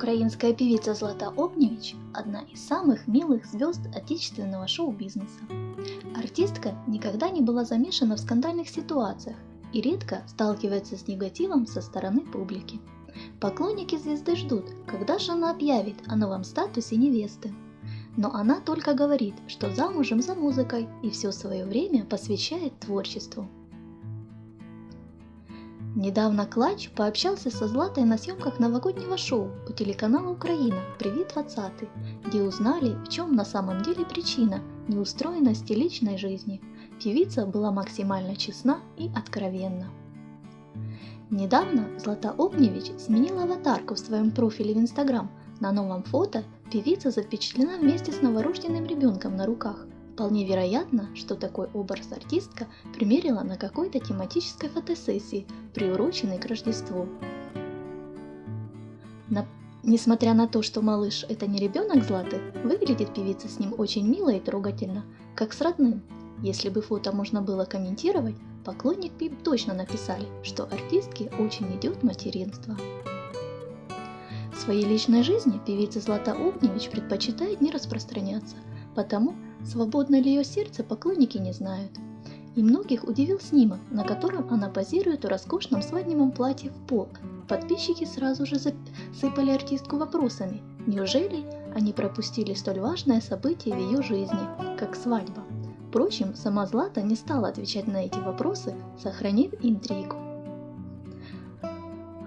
Украинская певица Злата Огневич – одна из самых милых звезд отечественного шоу-бизнеса. Артистка никогда не была замешана в скандальных ситуациях и редко сталкивается с негативом со стороны публики. Поклонники звезды ждут, когда же она объявит о новом статусе невесты. Но она только говорит, что замужем за музыкой и все свое время посвящает творчеству. Недавно Клач пообщался со Златой на съемках новогоднего шоу у телеканала Украина «Привет 20», где узнали, в чем на самом деле причина неустроенности личной жизни. Певица была максимально честна и откровенна. Недавно Злата Огневич сменила аватарку в своем профиле в Инстаграм. На новом фото певица запечатлена вместе с новорожденным ребенком на руках – Вполне вероятно, что такой образ артистка примерила на какой-то тематической фотосессии, приуроченной к Рождеству. На... Несмотря на то, что малыш это не ребенок Златы, выглядит певица с ним очень мило и трогательно, как с родным. Если бы фото можно было комментировать, поклонники бы точно написали, что артистке очень идет материнство. В своей личной жизни певица Злата Огневич предпочитает не распространяться, потому Свободно ли ее сердце, поклонники не знают. И многих удивил снимок, на котором она позирует в роскошном свадебном платье в пол. Подписчики сразу же засыпали артистку вопросами. Неужели они пропустили столь важное событие в ее жизни, как свадьба? Впрочем, сама Злата не стала отвечать на эти вопросы, сохранив интригу.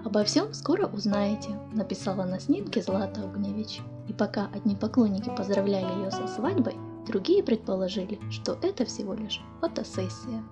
«Обо всем скоро узнаете», – написала на снимке Злата Огневич. И пока одни поклонники поздравляли ее со свадьбой, Другие предположили, что это всего лишь фотосессия.